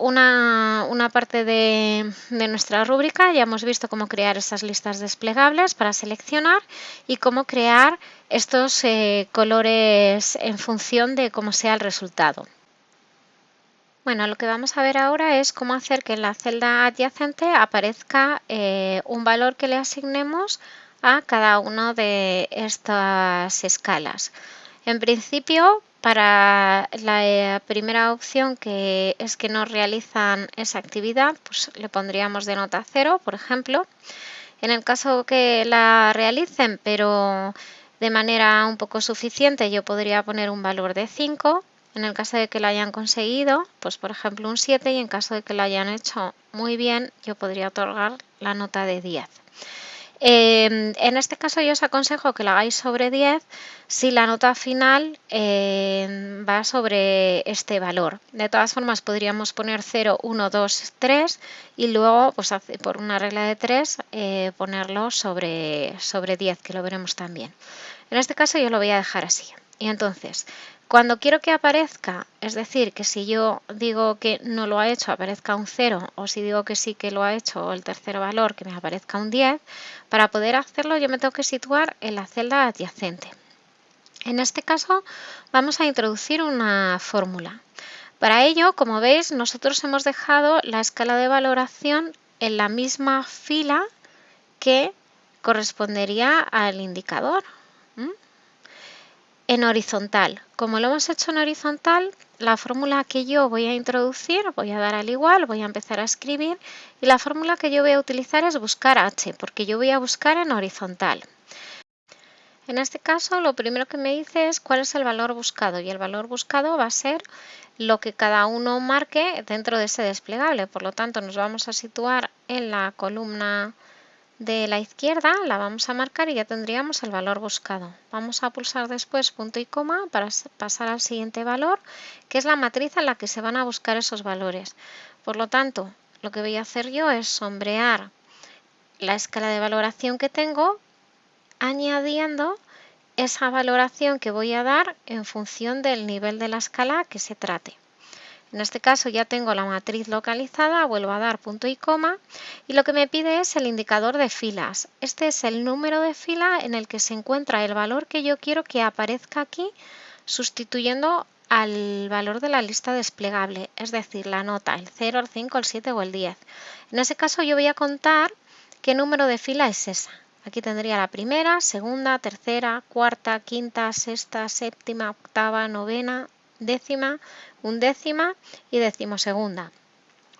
una, parte de, nuestra rúbrica, ya hemos visto cómo crear esas listas desplegables para seleccionar y cómo crear estos eh, colores en función de cómo sea el resultado. Bueno, lo que vamos a ver ahora es cómo hacer que en la celda adyacente aparezca eh, un valor que le asignemos a cada una de estas escalas. En principio, para la eh, primera opción, que es que no realizan esa actividad, pues le pondríamos de nota 0, por ejemplo. En el caso que la realicen, pero de manera un poco suficiente, yo podría poner un valor de 5 en el caso de que lo hayan conseguido, pues por ejemplo un 7 y en caso de que lo hayan hecho muy bien, yo podría otorgar la nota de 10. Em, en este caso yo os aconsejo que lo hagáis sobre 10 si la nota final em, va sobre este valor. De todas formas podríamos poner 0, 1, 2, 3 y luego pues, por una regla de 3 eh, ponerlo sobre, sobre 10 que lo veremos también. En este caso yo lo voy a dejar así. Y entonces cuando quiero que aparezca, es decir, que si yo digo que no lo ha hecho, aparezca un 0, o si digo que sí que lo ha hecho, o el tercer valor, que me aparezca un 10, para poder hacerlo yo me tengo que situar en la celda adyacente. En este caso vamos a introducir una fórmula. Para ello, como veis, nosotros hemos dejado la escala de valoración en la misma fila que correspondería al indicador en horizontal. Como lo hemos hecho en horizontal, la fórmula que yo voy a introducir, voy a dar al igual, voy a empezar a escribir y la fórmula que yo voy a utilizar es buscar h, porque yo voy a buscar en horizontal. En este caso, lo primero que me dice es cuál es el valor buscado y el valor buscado va a ser lo que cada uno marque dentro de ese desplegable. Por lo tanto, nos vamos a situar en la columna de la izquierda la vamos a marcar y ya tendríamos el valor buscado. Vamos a pulsar después punto y coma para pasar al siguiente valor, que es la matriz en la que se van a buscar esos valores. Por lo tanto, lo que voy a hacer yo es sombrear la escala de valoración que tengo, añadiendo esa valoración que voy a dar en función del nivel de la escala que se trate. En este caso ya tengo la matriz localizada, vuelvo a dar punto y coma y lo que me pide es el indicador de filas. Este es el número de fila en el que se encuentra el valor que yo quiero que aparezca aquí sustituyendo al valor de la lista desplegable, es decir, la nota, el 0, el 5, el 7 o el 10. En ese caso yo voy a contar qué número de fila es esa. Aquí tendría la primera, segunda, tercera, cuarta, quinta, sexta, séptima, octava, novena, décima, undécima y decimosegunda.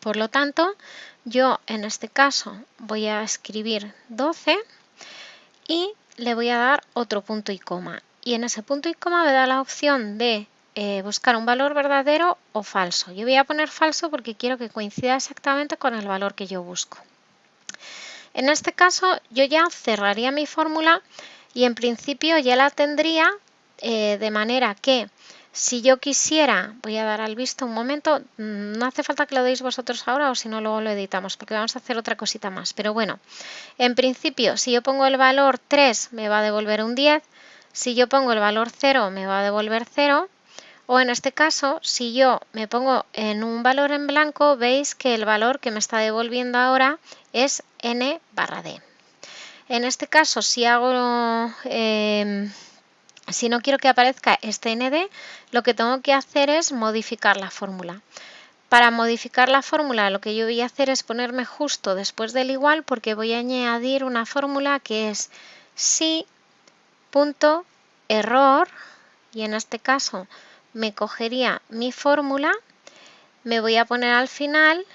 Por lo tanto, yo en este caso voy a escribir 12 y le voy a dar otro punto y coma. Y en ese punto y coma me da la opción de eh, buscar un valor verdadero o falso. Yo voy a poner falso porque quiero que coincida exactamente con el valor que yo busco. En este caso yo ya cerraría mi fórmula y en principio ya la tendría eh, de manera que si yo quisiera, voy a dar al visto un momento, mm, no hace falta que lo deis vosotros ahora o si no luego lo editamos porque vamos a hacer otra cosita más. Pero bueno, en principio si yo pongo el valor 3 me va a devolver un 10, si yo pongo el valor 0 me va a devolver 0 o en este caso si yo me pongo en un valor en blanco veis que el valor que me está devolviendo ahora es n barra d. En este caso si hago... Eh, si no quiero que aparezca este nd, lo que tengo que hacer es modificar la fórmula. Para modificar la fórmula lo que yo voy a hacer es ponerme justo después del igual porque voy a añadir una fórmula que es si y en este caso me cogería mi fórmula, me voy a poner al final,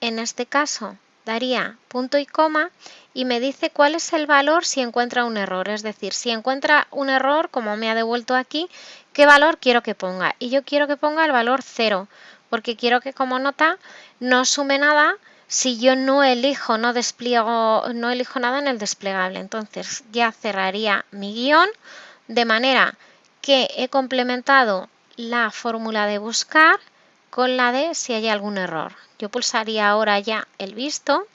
en este caso daría punto y coma y me dice cuál es el valor si encuentra un error. Es decir, si encuentra un error, como me ha devuelto aquí, qué valor quiero que ponga. Y yo quiero que ponga el valor 0, porque quiero que como nota no sume nada si yo no elijo, no despliego, no elijo nada en el desplegable. Entonces ya cerraría mi guion de manera que he complementado la fórmula de buscar con la de si hay algún error. Yo pulsaría ahora ya el visto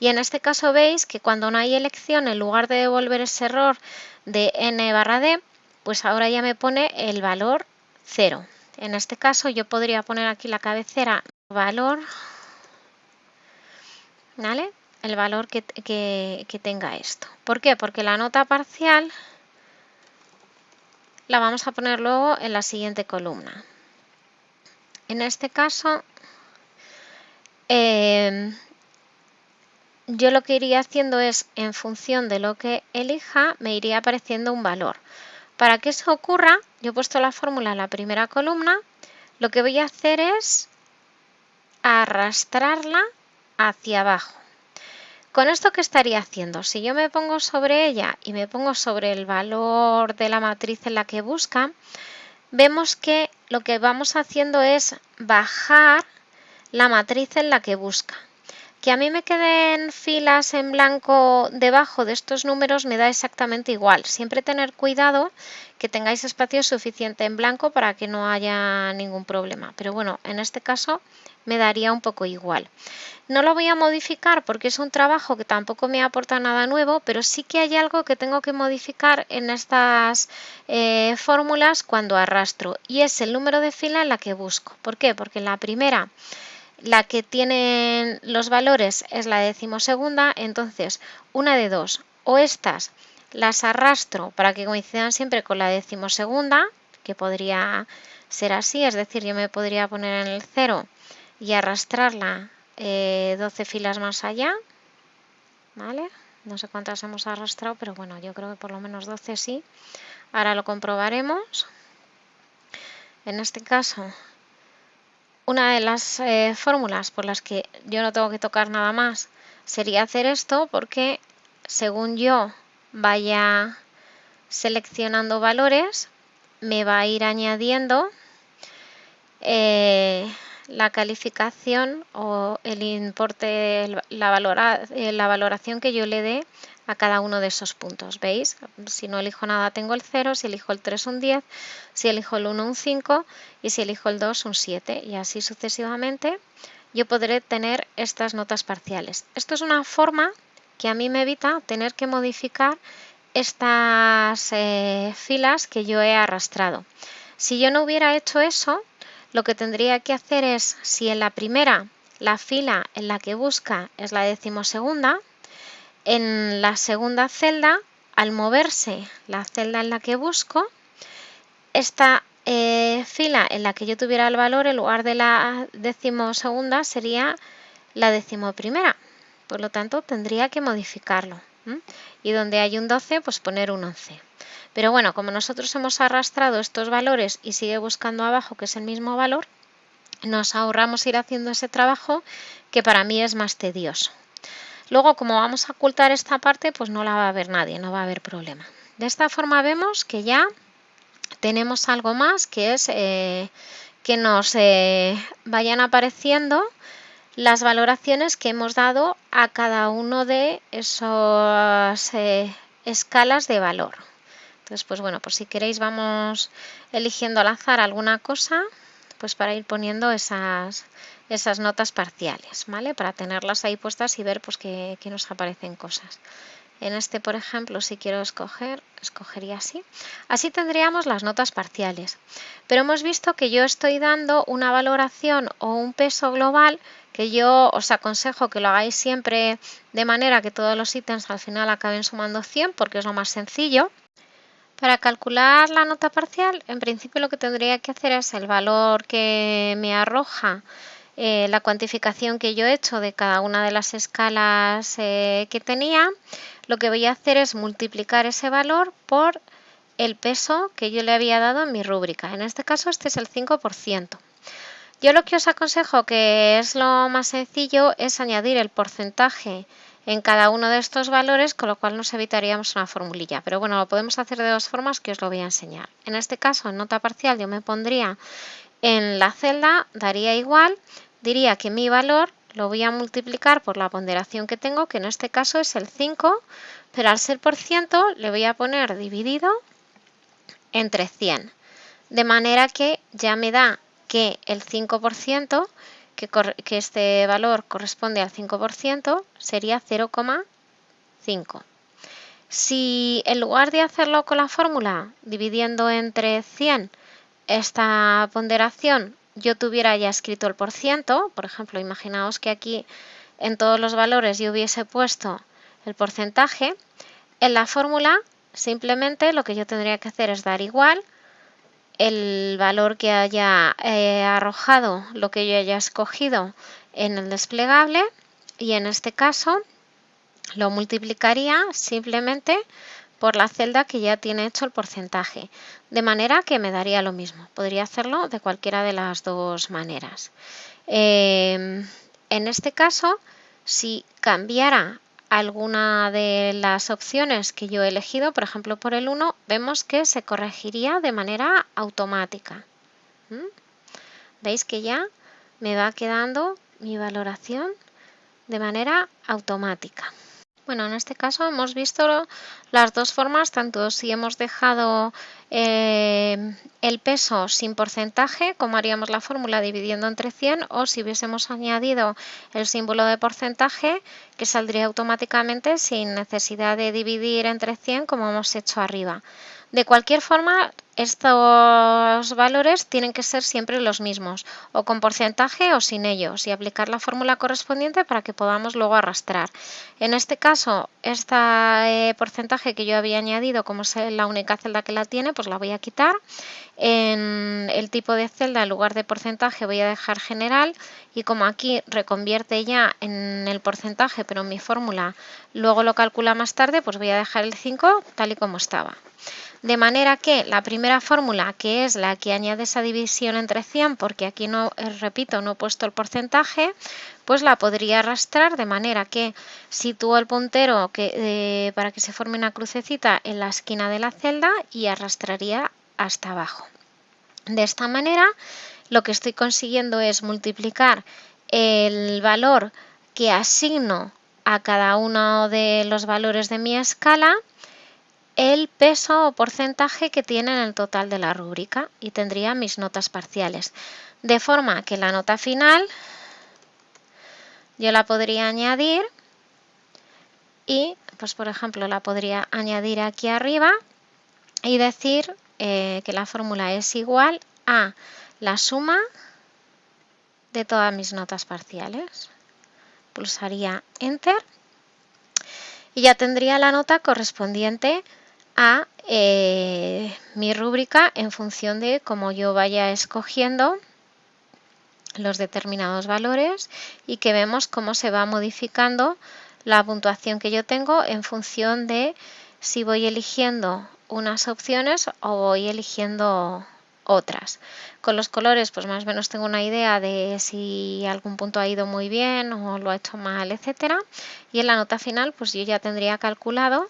y en este caso veis que cuando no hay elección, en lugar de devolver ese error de n barra d, pues ahora ya me pone el valor 0. En este caso yo podría poner aquí la cabecera valor, ¿vale? El valor que, que tenga esto. ¿Por qué? Porque la nota parcial la vamos a poner luego en la siguiente columna. En este caso, eh, yo lo que iría haciendo es, en función de lo que elija, me iría apareciendo un valor. Para que eso ocurra, yo he puesto la fórmula en la primera columna, lo que voy a hacer es arrastrarla hacia abajo. ¿Con esto qué estaría haciendo? Si yo me pongo sobre ella y me pongo sobre el valor de la matriz en la que busca, vemos que lo que vamos haciendo es bajar la matriz en la que busca. Que a mí me queden filas en blanco debajo de estos números me da exactamente igual. Siempre tener cuidado que tengáis espacio suficiente en blanco para que no haya ningún problema. Pero bueno, en este caso me daría un poco igual. No lo voy a modificar porque es un trabajo que tampoco me aporta nada nuevo, pero sí que hay algo que tengo que modificar en estas eh, fórmulas cuando arrastro y es el número de fila en la que busco. ¿Por qué? Porque la primera la que tiene los valores es la decimosegunda, entonces una de dos, o estas las arrastro para que coincidan siempre con la decimosegunda, que podría ser así, es decir, yo me podría poner en el 0 y arrastrarla 12 eh, filas más allá, ¿vale? No sé cuántas hemos arrastrado, pero bueno, yo creo que por lo menos 12 sí. Ahora lo comprobaremos. En este caso una de las eh, fórmulas por las que yo no tengo que tocar nada más sería hacer esto porque según yo vaya seleccionando valores me va a ir añadiendo eh, la calificación o el importe, la, eh, la valoración que yo le dé a cada uno de esos puntos. ¿Veis? Si no elijo nada tengo el 0, si elijo el 3 un 10, si elijo el 1 un 5 y si elijo el 2 un 7 y así sucesivamente yo podré tener estas notas parciales. Esto es una forma que a mí me evita tener que modificar estas eh, filas que yo he arrastrado. Si yo no hubiera hecho eso, lo que tendría que hacer es, si en la primera la fila en la que busca es la decimosegunda, en la segunda celda, al moverse la celda en la que busco, esta eh, fila en la que yo tuviera el valor, en lugar de la decimosegunda, sería la decimoprimera. Por lo tanto, tendría que modificarlo. Y donde hay un 12, pues poner un 11. Pero bueno, como nosotros hemos arrastrado estos valores y sigue buscando abajo, que es el mismo valor, nos ahorramos ir haciendo ese trabajo que para mí es más tedioso. Luego, como vamos a ocultar esta parte, pues no la va a ver nadie, no va a haber problema. De esta forma vemos que ya tenemos algo más que es eh, que nos eh, vayan apareciendo las valoraciones que hemos dado a cada uno de esas eh, escalas de valor. Entonces, pues bueno, pues si queréis vamos eligiendo al azar alguna cosa, pues para ir poniendo esas, esas notas parciales, ¿vale? Para tenerlas ahí puestas y ver pues que, nos aparecen cosas. En este, por ejemplo, si quiero escoger, escogería así. Así tendríamos las notas parciales. Pero hemos visto que yo estoy dando una valoración o un peso global que yo os aconsejo que lo hagáis siempre de manera que todos los ítems al final acaben sumando 100 porque es lo más sencillo. Para calcular la nota parcial, en principio lo que tendría que hacer es el valor que me arroja eh, la cuantificación que yo he hecho de cada una de las escalas eh, que tenía, lo que voy a hacer es multiplicar ese valor por el peso que yo le había dado en mi rúbrica. En este caso este es el 5%. Yo lo que os aconsejo, que es lo más sencillo, es añadir el porcentaje en cada uno de estos valores, con lo cual nos evitaríamos una formulilla. Pero bueno, lo podemos hacer de dos formas que os lo voy a enseñar. En este caso, en nota parcial, yo me pondría en la celda, daría igual, diría que mi valor lo voy a multiplicar por la ponderación que tengo, que en este caso es el 5, pero al ser por ciento le voy a poner dividido entre 100. De manera que ya me da que el 5%, que, que este valor corresponde al 5%, sería 0,5. Si en lugar de hacerlo con la fórmula dividiendo entre 100, esta ponderación yo tuviera ya escrito el por ciento, por ejemplo, imaginaos que aquí en todos los valores yo hubiese puesto el porcentaje, en la fórmula simplemente lo que yo tendría que hacer es dar igual el valor que haya eh, arrojado, lo que yo haya escogido en el desplegable y en este caso lo multiplicaría simplemente por la celda que ya tiene hecho el porcentaje, de manera que me daría lo mismo. Podría hacerlo de cualquiera de las dos maneras. Em, en este caso, si cambiara alguna de las opciones que yo he elegido, por ejemplo por el 1, vemos que se corregiría de manera automática. ¿Mm? ¿Veis que ya me va quedando mi valoración de manera automática? Bueno, en este caso hemos visto las dos formas, tanto si hemos dejado eh, el peso sin porcentaje, como haríamos la fórmula dividiendo entre 100, o si hubiésemos añadido el símbolo de porcentaje, que saldría automáticamente sin necesidad de dividir entre 100, como hemos hecho arriba. De cualquier forma, estos valores tienen que ser siempre los mismos, o con porcentaje o sin ellos, y aplicar la fórmula correspondiente para que podamos luego arrastrar. En este caso, este porcentaje que yo había añadido, como es la única celda que la tiene, pues la voy a quitar. En el tipo de celda, en lugar de porcentaje, voy a dejar general, y como aquí reconvierte ya en el porcentaje, pero en mi fórmula luego lo calcula más tarde, pues voy a dejar el 5 tal y como estaba. De manera que la primera fórmula, que es la que añade esa división entre 100, porque aquí no, eh, repito, no he puesto el porcentaje, pues la podría arrastrar de manera que sitúo el puntero que, eh, para que se forme una crucecita en la esquina de la celda y arrastraría hasta abajo. De esta manera, lo que estoy consiguiendo es multiplicar el valor que asigno a cada uno de los valores de mi escala el peso o porcentaje que tiene en el total de la rúbrica y tendría mis notas parciales. De forma que la nota final yo la podría añadir y, pues por ejemplo, la podría añadir aquí arriba y decir eh, que la fórmula es igual a la suma de todas mis notas parciales. Pulsaría Enter y ya tendría la nota correspondiente a eh, mi rúbrica en función de cómo yo vaya escogiendo los determinados valores y que vemos cómo se va modificando la puntuación que yo tengo en función de si voy eligiendo unas opciones o voy eligiendo otras. Con los colores, pues más o menos tengo una idea de si algún punto ha ido muy bien o lo ha hecho mal, etcétera. Y en la nota final, pues yo ya tendría calculado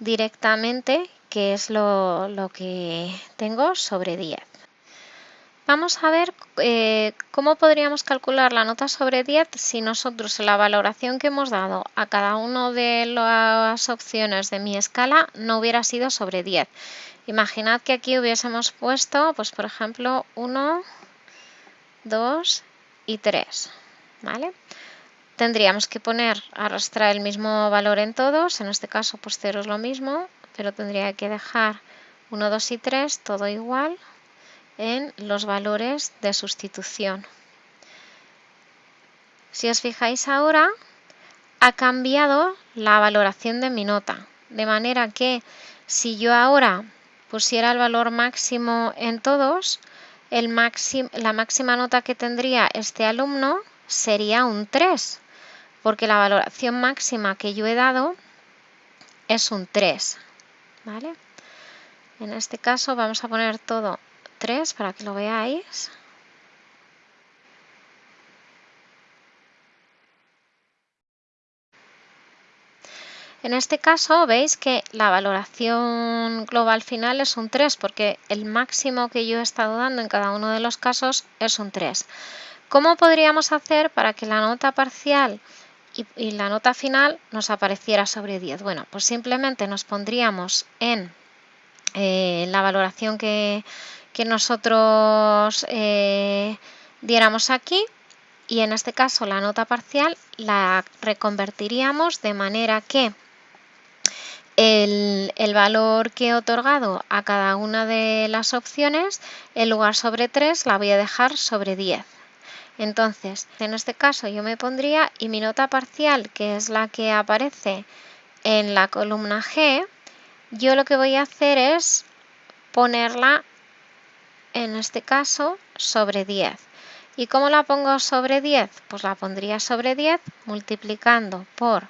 directamente qué es lo, que tengo sobre 10. Vamos a ver eh, cómo podríamos calcular la nota sobre 10 si nosotros la valoración que hemos dado a cada una de las opciones de mi escala no hubiera sido sobre 10. Imaginad que aquí hubiésemos puesto, pues por ejemplo, 1, 2 y 3. ¿vale? Tendríamos que poner, arrastrar el mismo valor en todos, en este caso pues 0 es lo mismo, pero tendría que dejar 1, 2 y 3 todo igual en los valores de sustitución. Si os fijáis ahora, ha cambiado la valoración de mi nota, de manera que si yo ahora pusiera el valor máximo en todos, la máxima nota que tendría este alumno sería un 3, porque la valoración máxima que yo he dado es un 3. ¿vale? En este caso vamos a poner todo 3 para que lo veáis. En este caso veis que la valoración global final es un 3 porque el máximo que yo he estado dando en cada uno de los casos es un 3. ¿Cómo podríamos hacer para que la nota parcial y, la nota final nos apareciera sobre 10. Bueno, pues simplemente nos pondríamos en eh, la valoración que, nosotros eh, diéramos aquí y en este caso la nota parcial la reconvertiríamos de manera que el, valor que he otorgado a cada una de las opciones, en lugar sobre 3, la voy a dejar sobre 10. Entonces, en este caso yo me pondría, y mi nota parcial, que es la que aparece en la columna G, yo lo que voy a hacer es ponerla, en este caso, sobre 10. ¿Y cómo la pongo sobre 10? Pues la pondría sobre 10 multiplicando por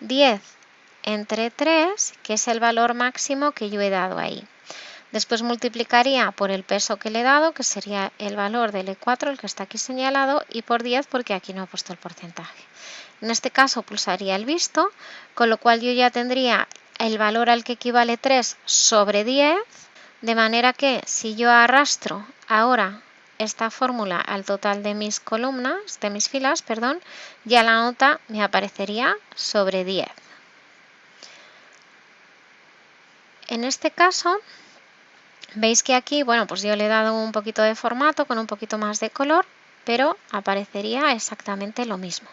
10 entre 3, que es el valor máximo que yo he dado ahí. Después multiplicaría por el peso que le he dado, que sería el valor del E4, el que está aquí señalado, y por 10 porque aquí no he puesto el porcentaje. En este caso pulsaría el visto, con lo cual yo ya tendría el valor al que equivale 3 sobre 10, de manera que si yo arrastro ahora esta fórmula al total de mis columnas, de mis filas, perdón, ya la nota me aparecería sobre 10. En este caso, veis que aquí, bueno, pues yo le he dado un poquito de formato con un poquito más de color, pero aparecería exactamente lo mismo.